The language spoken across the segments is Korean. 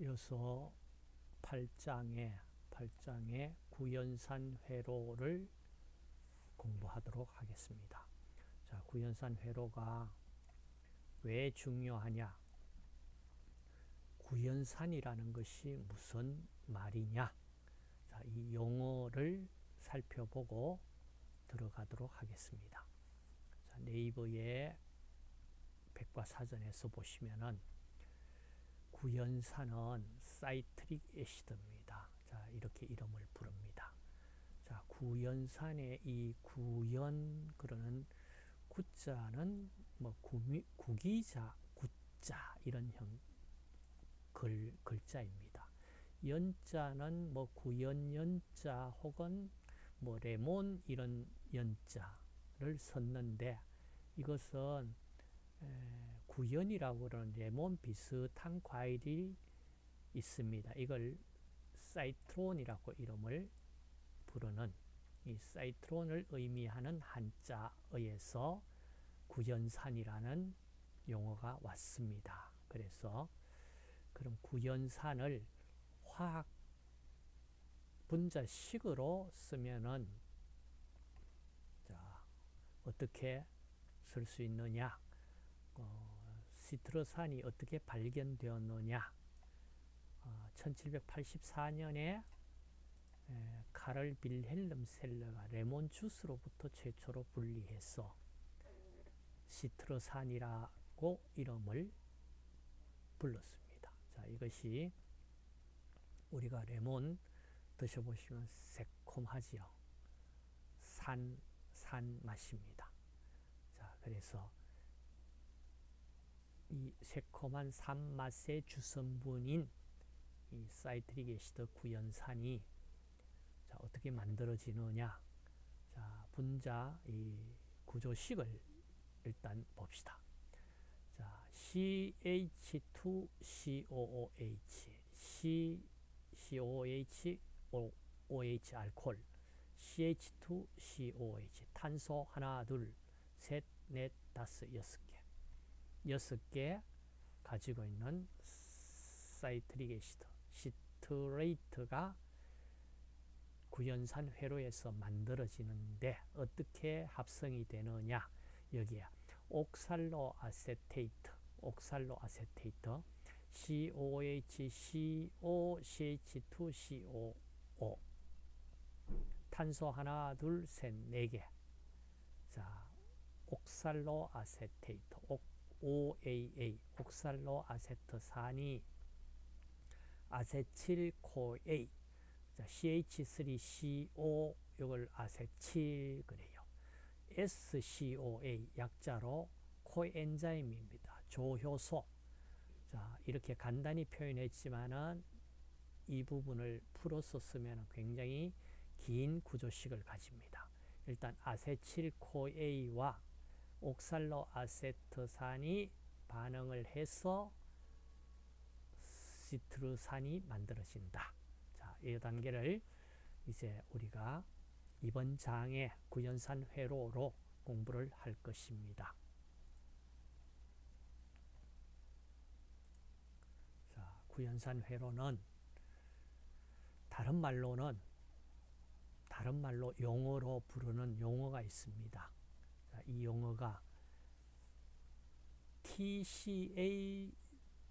이어서 8장에 8장의 구연산 회로를 공부하도록 하겠습니다. 자, 구연산 회로가 왜 중요하냐? 구연산이라는 것이 무슨 말이냐? 자, 이 용어를 살펴보고 들어가도록 하겠습니다. 자, 네이버에 백과사전에서 보시면은 구연산은 citric acid입니다. 자, 이렇게 이름을 부릅니다. 자, 구연산의 이 구연 그러는 구자는 뭐 구미, 구기자, 구자 이런 형 글, 글자입니다. 연자는 뭐 구연 연자 혹은 뭐 레몬 이런 연자를 썼는데 이것은 구연이라고 그러는 레몬 비슷한 과일이 있습니다. 이걸 사이트론이라고 이름을 부르는 이 사이트론을 의미하는 한자어에서 구연산이라는 용어가 왔습니다. 그래서 그럼 구연산을 화학 분자식으로 쓰면은 자 어떻게 쓸 수 있느냐? 어, 시트러산이 어떻게 발견되었느냐? 어, 1784년에 에, 카를 빌헬름 셀러가 레몬 주스로부터 최초로 분리해서 시트러산이라고 이름을 불렀습니다. 자, 이것이 우리가 레몬 드셔보시면 새콤하지요. 산, 산 맛입니다. 자, 그래서 이 새콤한 산맛의 주성분인 이 citric acid 구연산이 자, 어떻게 만들어지느냐? 자, 분자 이 구조식을 일단 봅시다. 자, CH2COOH, C, COOH, OH 알콜, CH2COOH, 탄소 하나, 둘, 셋, 넷, 다섯, 여섯 개. 여섯 개 가지고 있는 citric acid, citrate가 구연산 회로에서 만들어지는데 어떻게 합성이 되느냐 여기에 옥살로 아세테이트 옥살로 아세테이트 COH, CO, CH2, COO 탄소 하나, 둘, 셋, 네 개. 자, 옥살로 아세테이트, 옥, OAA, 옥살로 아세트산이 아세틸코A, 자, CH3CO, 이걸 아세틸 그래요. SCOA 약자로 코엔자임입니다. 조효소. 자, 이렇게 간단히 표현했지만은 이 부분을 풀어서 쓰면 굉장히 긴 구조식을 가집니다. 일단 아세틸코A와 옥살로 아세트산이 반응을 해서 시트르산이 만들어진다. 자, 이 단계를 이제 우리가 이번 장의 구연산 회로로 공부를 할 것입니다. 자, 구연산 회로는 다른 말로는 다른 말로 용어로 부르는 용어가 있습니다. 자, 이 용어가 TCA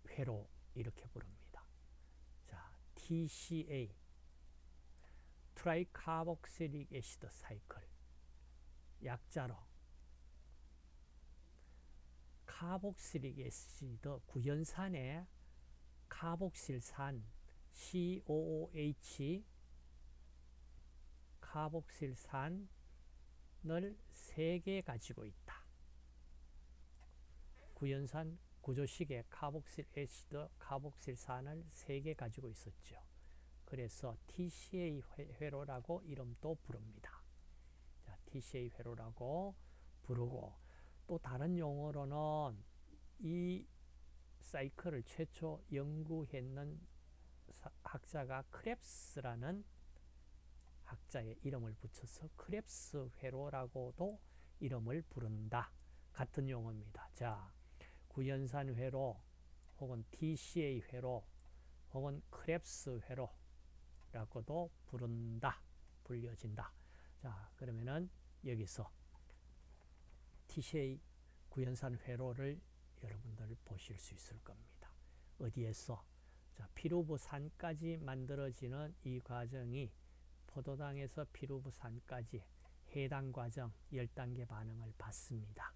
회로 이렇게 부릅니다. 자, TCA tricarboxylic acid cycle. 약자로. carboxylic acid 구연산의 카복실산 COOH 카복실산 을 3개 가지고 있다. 구연산 구조식의 carboxyl acid 카복실산을 3개 가지고 있었죠. 그래서 TCA 회로라고 이름도 부릅니다. 자, TCA 회로라고 부르고 또 다른 용어로는 이 사이클을 최초 연구했는 학자가 크렙스라는 학자의 이름을 붙여서 크렙스 회로라고도 이름을 부른다. 같은 용어입니다. 자, 구연산 회로 혹은 TCA 회로 혹은 크랩스 회로라고도 부른다. 불려진다. 자, 그러면은 여기서 TCA 구연산 회로를 여러분들 보실 수 있을 겁니다. 어디에서? 자, 피루부 산까지 만들어지는 이 과정이 포도당에서 피루브산까지 해당 과정 10단계 반응을 받습니다.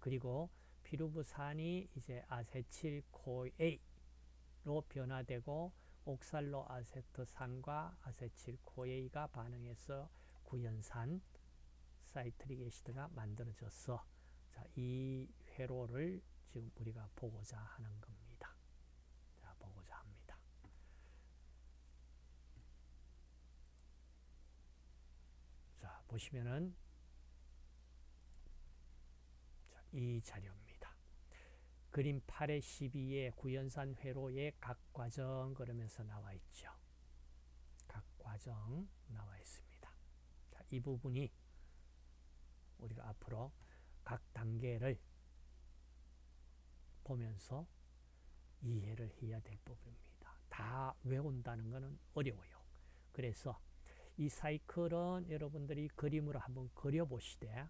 그리고 피루브산이 이제 아세틸 CoA로 변화되고 옥살로 아세트산과 아세틸 CoA가 반응해서 구연산 citric acid가 만들어져서 자, 이 회로를 지금 우리가 보고자 하는 겁니다. 자, 보고자 합니다. 자, 보시면은 자, 이 자료입니다. 그림 8의 12의 구연산 회로의 각 과정 그러면서 나와 있죠. 각 과정 나와 있습니다. 자, 이 부분이 우리가 앞으로 각 단계를 보면서 이해를 해야 될 부분입니다. 다 외운다는 것은 어려워요. 그래서 이 사이클은 여러분들이 그림으로 한번 그려보시되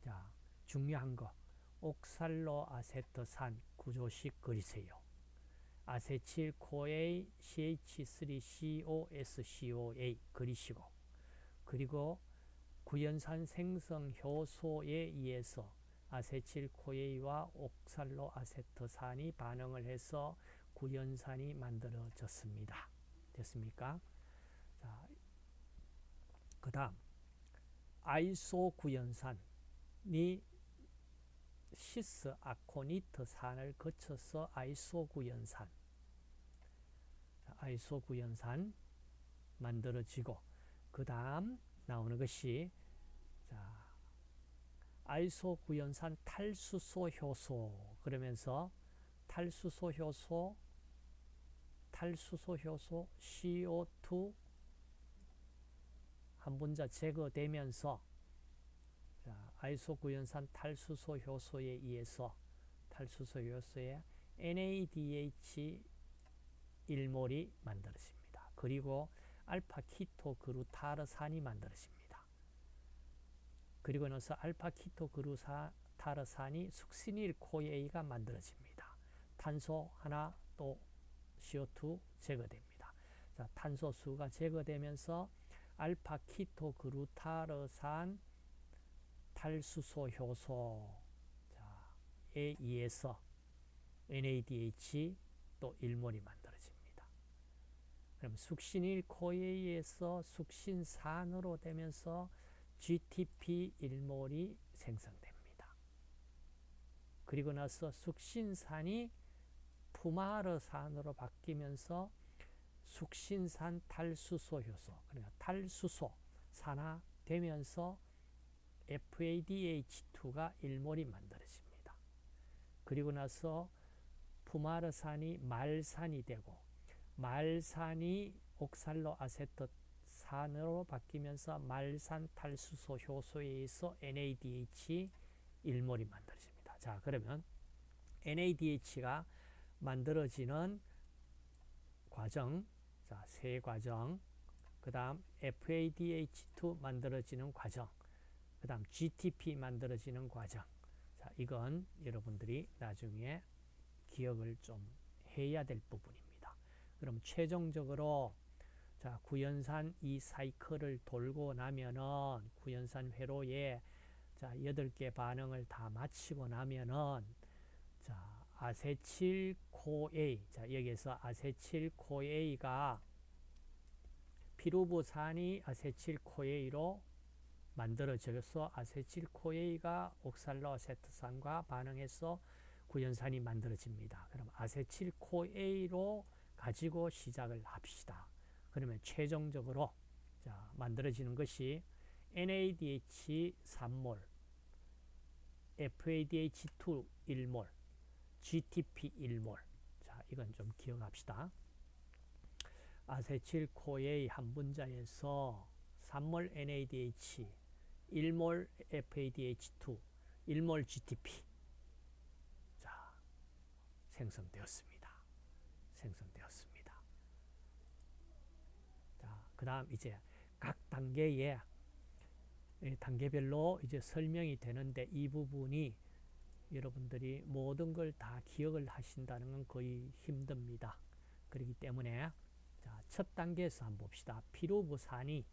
자 중요한 거 옥살로 아세트산 구조식 그리세요. 아세틸 코에 CH3COSCOA 그리시고 그리고 구연산 생성 효소에 의해서 아세틸 CoA와 옥살로 아세트산이 반응을 해서 구연산이 만들어졌습니다. 됐습니까? 자, 그 다음 iso 구연산이 시스 아코니트 산을 거쳐서 iso 구연산. iso 구연산 만들어지고 그 다음 나오는 것이 자 아이소 구연산 탈수소 효소 그러면서 탈수소 효소 탈수소 효소 CO2 한 분자 제거되면서 자, 아이소 구연산 탈수소 효소에 의해서 탈수소 효소에 NADH 1몰이 만들어집니다. 그리고 알파 키토 그루타르산이 만들어집니다. 그리고 나서 알파 키토 그루타르산이 숙신일 코에이가 만들어집니다. 탄소 하나 또 CO2 제거됩니다. 자, 탄소 수가 제거되면서 알파 키토 그루타르산 탈수소 효소에 의해서 NADH 또 1몰이 만들어집니다. 그럼 숙신일 코에이에서 숙신산으로 되면서 GTP 1몰이 생성됩니다. 그리고 나서 숙신산이 푸마르산으로 바뀌면서 숙신산 탈수소 효소, 그러니까 탈수소 산화 되면서 FADH2가 1몰이 만들어집니다. 그리고 나서 푸마르산이 말산이 되고 말산이 옥살로 아세트산으로 바뀌면서 말산 탈수소 효소에 의해서 NADH 1몰이 만들어집니다. 자, 그러면 NADH가 만들어지는 과정, 자, 세 과정, 그 다음 FADH2 만들어지는 과정, 그 다음 GTP 만들어지는 과정. 자, 이건 여러분들이 나중에 기억을 좀 해야 될 부분입니다. 그럼 최종적으로 자 구연산 이 사이클을 돌고 나면은 구연산 회로에 자 8개 반응을 다 마치고 나면은 자 아세틸코A 자 여기서 아세틸코A가 피루부산이 아세틸코A로 만들어져서 아세틸코A가 옥살로아세트산과 반응해서 구연산이 만들어집니다. 그럼 아세틸코A로 가지고 시작을 합시다. 그러면 최종적으로 자, 만들어지는 것이 NADH 3몰, FADH2 1몰, GTP 1몰. 자, 이건 좀 기억합시다. 아세틸 코에이 한 분자에서 3몰 NADH, 1몰 FADH2, 1몰 GTP. 자, 생성되었습니다. 생성되었습니다. 그 다음 이제 각 단계에 단계별로 이제 설명이 되는데 이 부분이 여러분들이 모든 걸 다 기억을 하신다는 건 거의 힘듭니다. 그렇기 때문에 자, 첫 단계에서 한번 봅시다. 피로부산이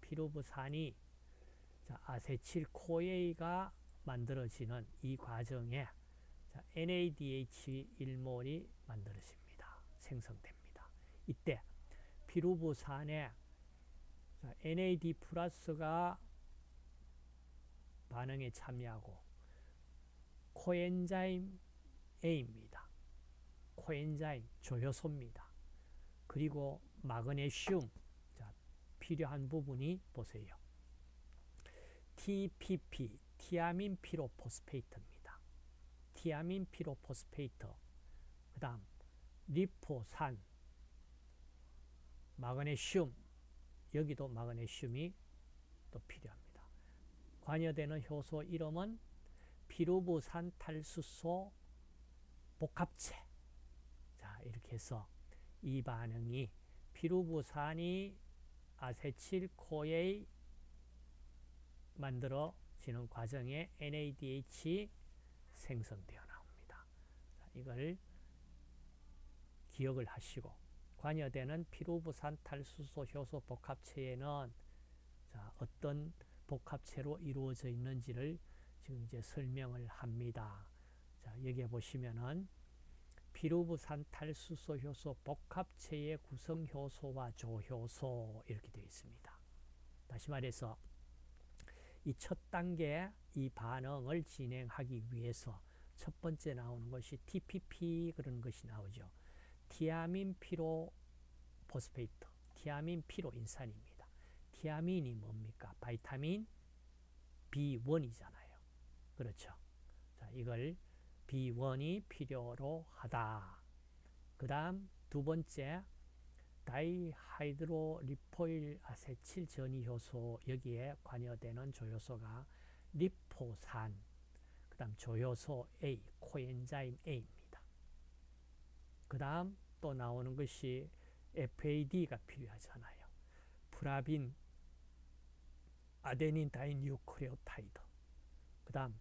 피로부산이 자, 아세틸 코에이가 만들어지는 이 과정에 자, NADH1몰이 만들어집니다. 생성됩니다. 이때 피루부산에 NAD 플러스가 반응에 참여하고 coenzyme A입니다. coenzyme 조효소입니다. 그리고 마그네슘 자, 필요한 부분이 보세요. TPP thiamine pyrophosphate입니다. thiamine pyrophosphate 그 다음 리포산 마그네슘 여기도 마그네슘이 또 필요합니다. 관여되는 효소 이름은 피루부산 탈수소 복합체 자 이렇게 해서 이 반응이 피루부산이 아세틸코에 만들어지는 과정에 NADH 생성되어 나옵니다. 자, 이걸 기억을 하시고 관여되는 피루부산 탈수소 효소 복합체에는 자, 어떤 복합체로 이루어져 있는지를 지금 이제 설명을 합니다. 자, 여기에 보시면은 피루부산 탈수소 효소 복합체의 구성 효소와 조효소 이렇게 되어 있습니다. 다시 말해서 이 첫 단계 이 반응을 진행하기 위해서 첫 번째 나오는 것이 TPP 그런 것이 나오죠. thiamine pyrophosphate, 티아민 피로 인산입니다. 티아민이 뭡니까? vitamin B1이잖아요. 그렇죠. 자, 이걸 B1이 필요로 하다. 그 다음 두 번째 dihydrolipoyl acetyl 전이 효소 여기에 관여되는 조효소가 리포산 그 다음 조효소 A, coenzyme A입니다. 그 다음 또 나오는 것이 FAD가 필요하잖아요. flavin adenine dinucleotide 그 다음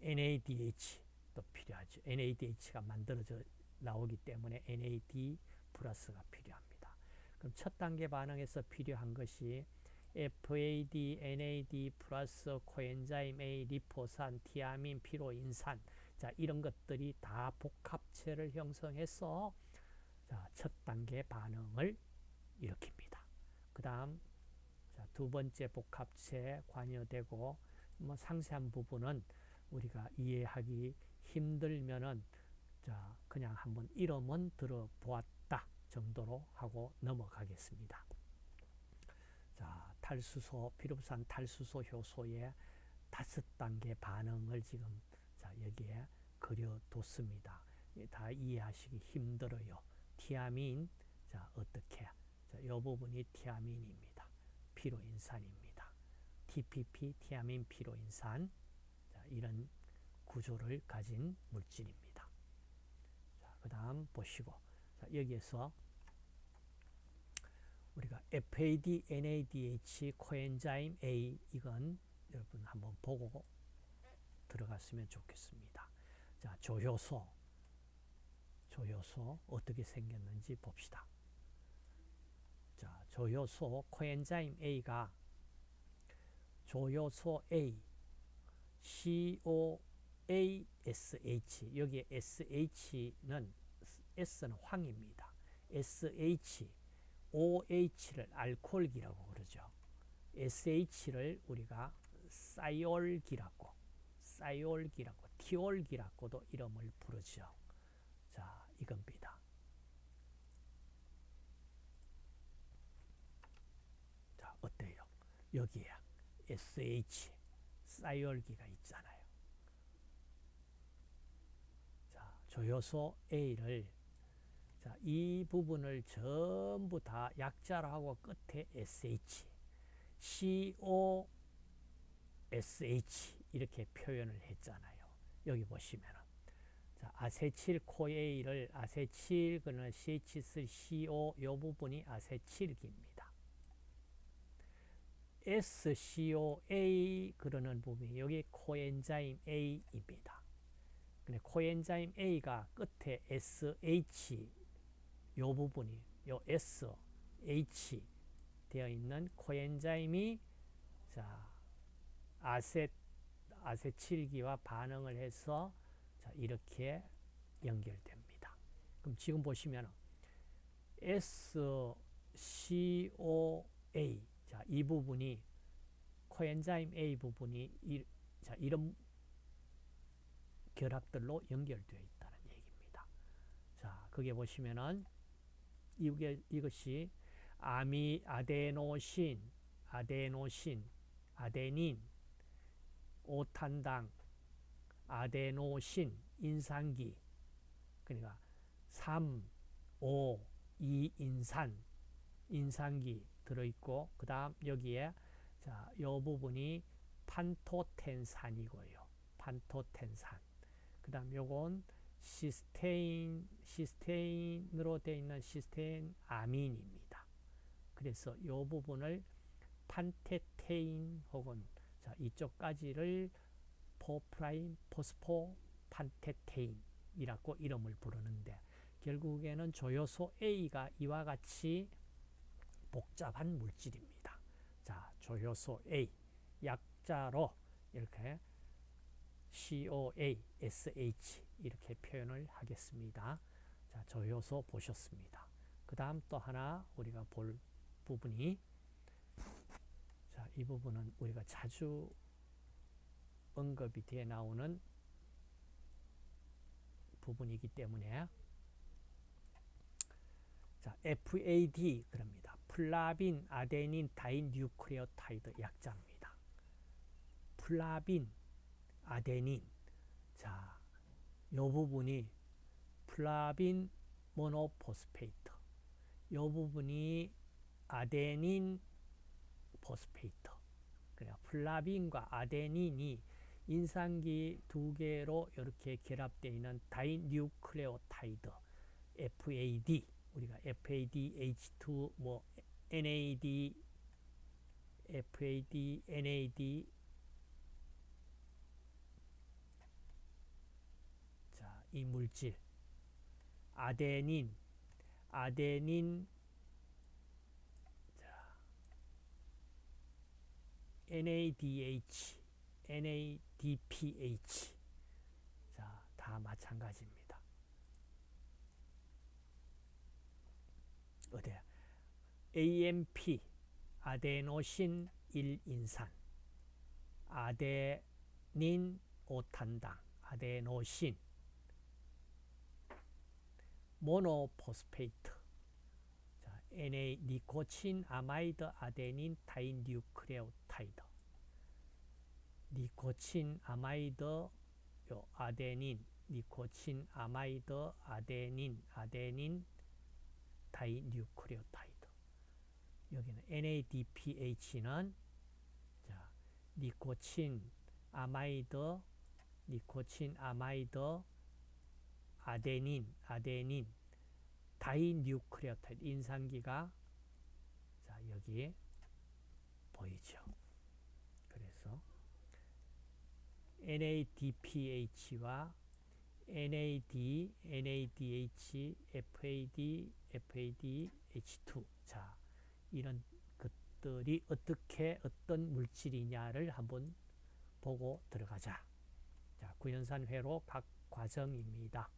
NADH도 필요하죠. NADH가 만들어져 나오기 때문에 NAD 플러스가 필요합니다. 그럼 첫 단계 반응에서 필요한 것이 FAD, NAD 플러스 코엔자임 A, 리포산, 티아민, 피로인산 자 이런 것들이 다 복합체를 형성해서 자, 첫 단계 반응을 일으킵니다. 그 다음 두 번째 복합체 관여되고 뭐 상세한 부분은 우리가 이해하기 힘들면은 자 그냥 한번 이름은 들어보았다 정도로 하고 넘어가겠습니다. 자 탈수소 피루산 탈수소 효소의 다섯 단계 반응을 지금 자 여기에 그려뒀습니다. 다 이해하시기 힘들어요. 티아민 자 어떻게 자 이 부분이 티아민입니다. 피로인산입니다. TPP 티아민 피로인산 자, 이런 구조를 가진 물질입니다. 그 다음 보시고 자, 여기에서 우리가 FAD, NADH, 코엔자임 A 이건 여러분 한번 보고 들어갔으면 좋겠습니다. 자, 조효소 조효소 어떻게 생겼는지 봅시다. 자, 조효소 코엔자임 A가 조효소 A COASH 여기에 SH는 S는 황입니다. SH OH를 알코올기라고 그러죠. SH를 우리가 사이올기라고 사이올기라고 티올기라고도 이름을 부르죠. 자, 이겁니다. 자, 어때요? 여기에 SH 사이올기가 있잖아요. 자, 조효소 A를 자, 이 부분을 전부 다 약자로 하고 끝에 SH, CO, SH 이렇게 표현을 했잖아요. 여기 보시면 자, 아세틸 코에이를 아세틸 그는 CH3CO 이 부분이 아세틸기입니다. SCOA 그러는 부분이 여기 코엔자임 A입니다. 근데 코엔자임 A가 끝에 SH 요 부분이 요 SH 되어 있는 코엔자임이 자 아세 아세칠기와 반응을 해서 자 이렇게 연결됩니다. 그럼 지금 보시면 SCOA 자, 이 부분이 코엔자임 A 부분이 이, 자, 이런 결합들로 연결되어 있다는 얘기입니다. 자, 그게 보시면은 이게 이것이 아미 아데노신, 아데노신, 아데닌, 오탄당, 아데노신, 인산기 그러니까 3, 5, 2인산, 인산기 들어있고 그 다음 여기에 자, 요 부분이 판토텐산이고요. 판토텐산. 그 다음 요건 시스테인, 시스테인으로 되어 있는 시스테인 아민입니다. 그래서 요 부분을 판테테인 혹은 자, 이쪽까지를 four prime phosphopantetheine이라고 이름을 부르는데 결국에는 조효소 A가 이와 같이 복잡한 물질입니다. 자, 조효소 A 약자로 이렇게 COA, SH 이렇게 표현을 하겠습니다. 자, 조효소 보셨습니다. 그 다음 또 하나 우리가 볼 부분이 자, 이 부분은 우리가 자주 언급이 되어 나오는 부분이기 때문에 자, FAD 그럽니다. flavin adenine dinucleotide 약자입니다. flavin adenine. 자, 요 부분이 flavin monophosphate. 요 부분이 adenine phosphate. 그래 플라빈과 아데닌이 인산기 두 개로 이렇게 결합되어 있는 dinucleotide FAD 우리가 FAD, H2, 뭐 NAD, FAD, NAD 자, 이 물질. 아데닌, 아데닌. 자, NADH, NADPH 자, 다 마찬가지입니다. 어디 AMP 아데노신 1인산. 아데닌 오탄당 아데노신. monophosphate. 자, NA nicotinamide adenine dinucleotide. nicotinamide 요 adenine nicotinamide adenine adenine dinucleotide. 여기는 NADPH는 자, nicotinamide, nicotinamide, adenine, adenine, dinucleotide 인산기가 자, 여기 보이죠. 그래서 NADPH와 NAD, NADH, FAD, FAD, H2. 자, 이런 것들이 어떻게 어떤 물질이냐를 한번 보고 들어가자. 자, 구연산 회로 각 과정입니다.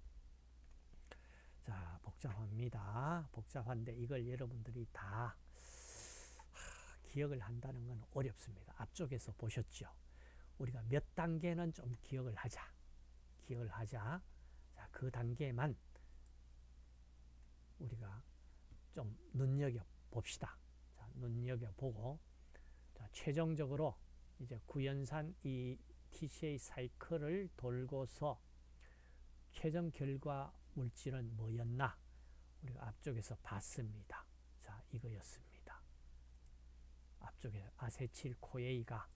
자, 복잡합니다. 복잡한데 이걸 여러분들이 다 기억을 한다는 건 어렵습니다. 앞쪽에서 보셨죠? 우리가 몇 단계는 좀 기억을 하자. 기억을 하자. 자, 그 단계만 우리가 좀 눈여겨 봅시다. 자, 눈여겨 보고 자, 최종적으로 이제 구연산 이 TCA 사이클을 돌고서 최종 결과 물질은 뭐였나? 우리가 앞쪽에서 봤습니다. 자, 이거였습니다. 앞쪽에 아세틸 코에이가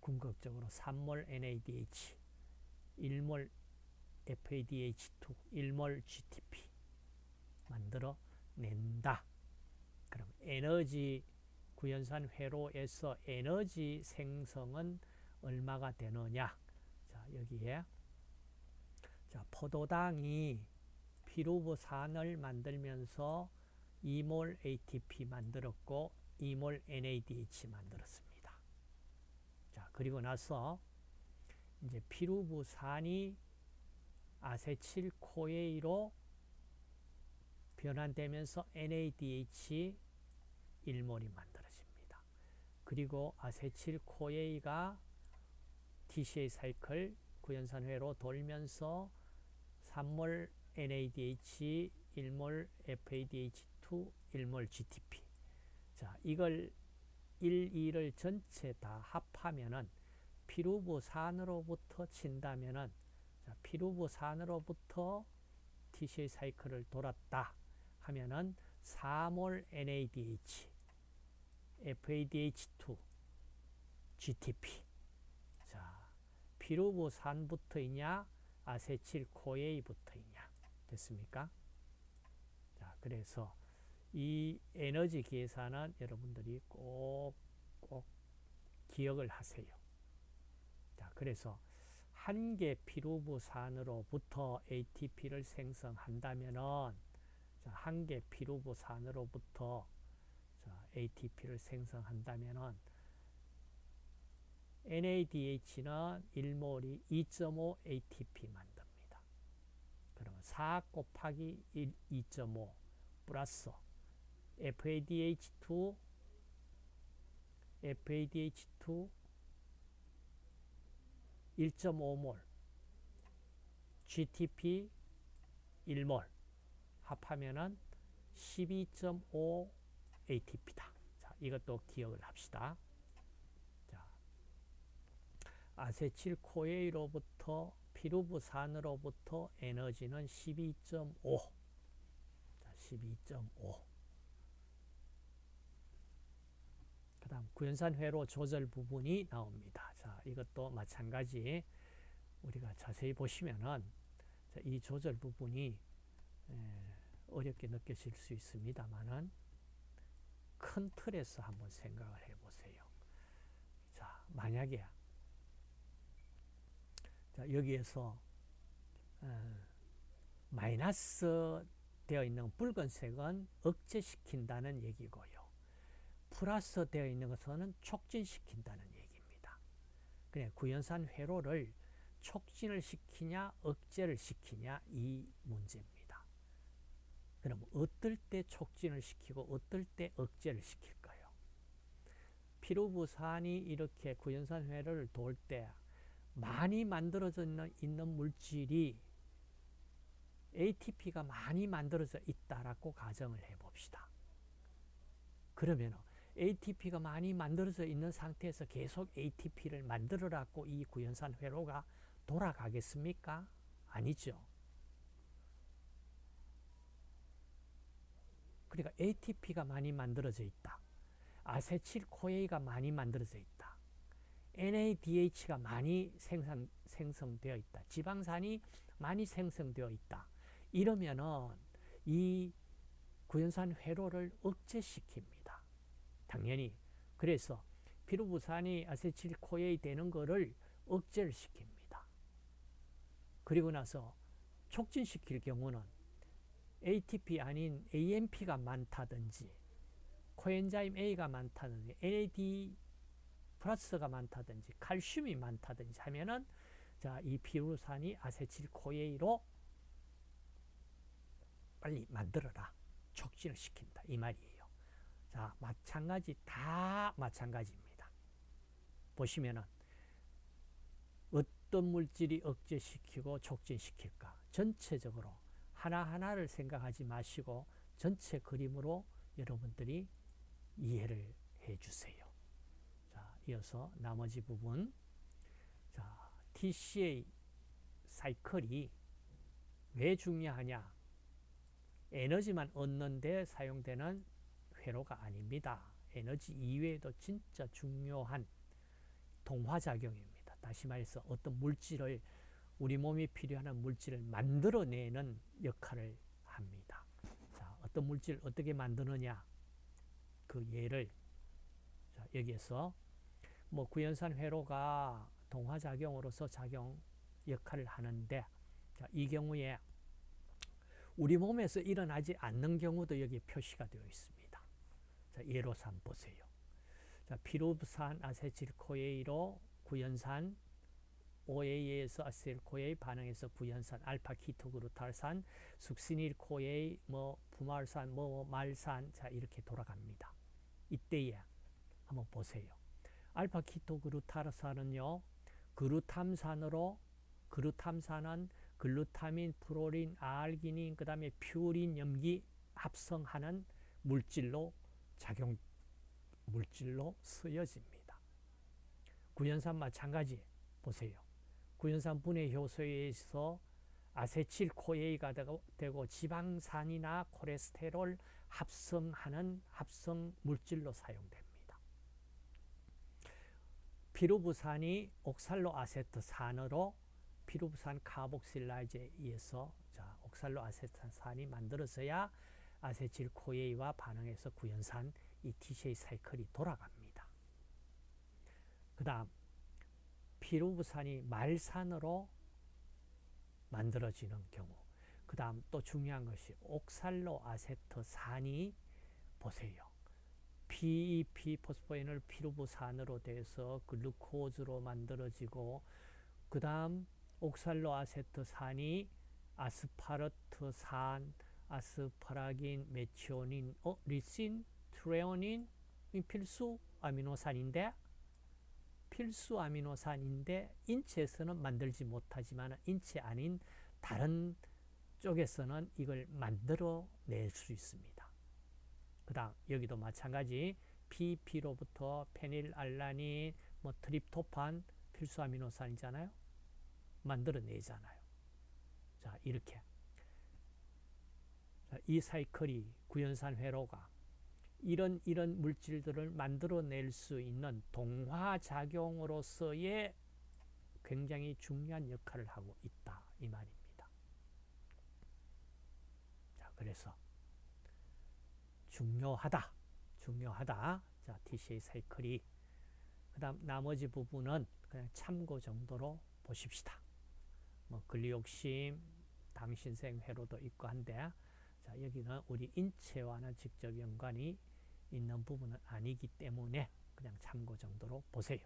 궁극적으로 3몰 NADH 1몰 FADH2, 1몰 GTP 만들어 낸다. 그럼 에너지 구연산 회로에서 에너지 생성은 얼마가 되느냐? 자, 여기에 자, 포도당이 피루부산을 만들면서 2몰 ATP 만들었고 2몰 NADH 만들었습니다. 자, 그리고 나서 이제 피루브산이 acetyl-CoA로 변환되면서 NADH 1몰이 만들어집니다. 그리고 acetyl-CoA가 TCA 사이클 구연산회로 돌면서 3몰 NADH 1몰 FADH2 1몰 GTP 자 이걸 1, 2를 전체 다 합하면은 피루부산으로부터 친다면은 자, 피루부산으로부터 TCA 사이클을 돌았다 하면은 4몰 NADH FADH2 GTP 자 피루부산부터이냐 아세틸 코에이부터이냐 됐습니까? 자 그래서 이 에너지 계산은 여러분들이 꼭 꼭 기억을 하세요. 자 그래서 한 개 피루부산으로부터 ATP를 생성한다면은 한 개 피루부산으로부터 ATP를 생성한다면은 NADH는 1몰이 2.5 ATP 만듭니다. 그러면 4 곱하기 1, 2.5 플러스 FADH2 FADH2 1.5몰 GTP 1몰 합하면은 12.5 ATP다. 자, 이것도 기억을 합시다. 자, 아세틸 코에이로부터 피루부산으로부터 에너지는 12.5. 자, 12.5. 그 다음 구연산 회로 조절 부분이 나옵니다. 자, 이것도 마찬가지 우리가 자세히 보시면은 자, 이 조절 부분이 어렵게 느껴질 수 있습니다만은 큰 틀에서 한번 생각을 해보세요. 자, 만약에 자, 여기에서 어, 마이너스 되어 있는 붉은색은 억제시킨다는 얘기고요. 플러스 되어 있는 것은 촉진시킨다는 얘기입니다. 그냥 구연산 회로를 촉진을 시키냐 억제를 시키냐 이 문제입니다. 그럼 어떨 때 촉진을 시키고 어떨 때 억제를 시킬까요? 피로부산이 이렇게 구연산 회로를 돌 때 많이 만들어져 있는 물질이 ATP가 많이 만들어져 있다라고 가정을 해봅시다. 그러면 ATP가 많이 만들어져 있는 상태에서 계속 ATP를 만들어라고 이 구연산 회로가 돌아가겠습니까? 아니죠. 그러니까 ATP가 많이 만들어져 있다. acetyl-CoA가 많이 만들어져 있다. NADH가 많이 생산, 생성되어 있다. 지방산이 많이 생성되어 있다. 이러면은 이 구연산 회로를 억제시킵니다. 당연히. 그래서 피루브산이 acetyl-CoA 되는 거를 억제를 시킵니다. 그리고 나서 촉진시킬 경우는 ATP 아닌 AMP가 많다든지 coenzyme A가 많다든지 NAD 플러스가 많다든지 칼슘이 많다든지 하면은 자, 이 피루브산이 acetyl-CoA로 빨리 만들어라. 촉진을 시킨다. 이 말이에요. 자, 마찬가지 다 마찬가지입니다. 보시면은 어떤 물질이 억제시키고 촉진시킬까? 전체적으로 하나하나를 생각하지 마시고 전체 그림으로 여러분들이 이해를 해 주세요. 자, 이어서 나머지 부분. 자, TCA 사이클이 왜 중요하냐? 에너지만 얻는 데 사용되는 회로가 아닙니다. 에너지 이외에도 진짜 중요한 동화작용입니다. 다시 말해서 어떤 물질을 우리 몸이 필요한 물질을 만들어내는 역할을 합니다. 자, 어떤 물질을 어떻게 만드느냐 그 예를 자, 여기에서 뭐 구연산 회로가 동화작용으로서 작용 역할을 하는데 자, 이 경우에 우리 몸에서 일어나지 않는 경우도 여기 표시가 되어 있습니다. 자, 예로서 한번 보세요. 자, 피루산 아세틸코에이로 구연산 OA에서 아세틸코에이 반응해서 구연산 알파 키토그루탈산 숙시닐코에이 뭐 부말산 뭐 말산 자 이렇게 돌아갑니다. 이때에 한번 보세요. 알파 키토그루탈산은요. 그루탐산으로 그루탐산은 글루타민, 프로린, 알기닌, 그 다음에 퓨린, 염기 합성하는 물질로 작용 물질로 쓰여집니다. 구연산 마찬가지 보세요. 구연산 분해 효소에서 아세틸 코에이가 되고 지방산이나 콜레스테롤 합성하는 합성 물질로 사용됩니다. 피루부산이 옥살로 아세트산으로 피루부산 카복실라이즈에 의해서 자, 옥살로 아세트산이 만들어져야 아세틸 코에이와 반응해서 구연산 이 TCA 사이클이 돌아갑니다. 그 다음 피루부산이 말산으로 만들어지는 경우 그 다음 또 중요한 것이 옥살로 아세트 산이 보세요. PEP 포스포인을 피루부산으로 돼서 글루코즈로 만들어지고 그 다음 옥살로 아세트산이 아스파르트산, 아스파라긴, 메치오닌, 어, 리신, 트레오닌 필수 아미노산인데 필수 아미노산인데 인체에서는 만들지 못하지만 인체 아닌 다른 쪽에서는 이걸 만들어 낼 수 있습니다. 그 다음 여기도 마찬가지 PP로부터 페닐알라닌, 뭐 트립토판 필수 아미노산이잖아요. 만들어내잖아요. 자 이렇게 자, 이 사이클이 구연산 회로가 이런 이런 물질들을 만들어낼 수 있는 동화작용으로서의 굉장히 중요한 역할을 하고 있다 이 말입니다. 자 그래서 중요하다 중요하다 자 TCA 사이클이 그 다음 나머지 부분은 그냥 참고 정도로 보십시다. 뭐 근리욕심, 당신생 회로도 있고 한데 자 여기는 우리 인체와는 직접 연관이 있는 부분은 아니기 때문에 그냥 참고 정도로 보세요.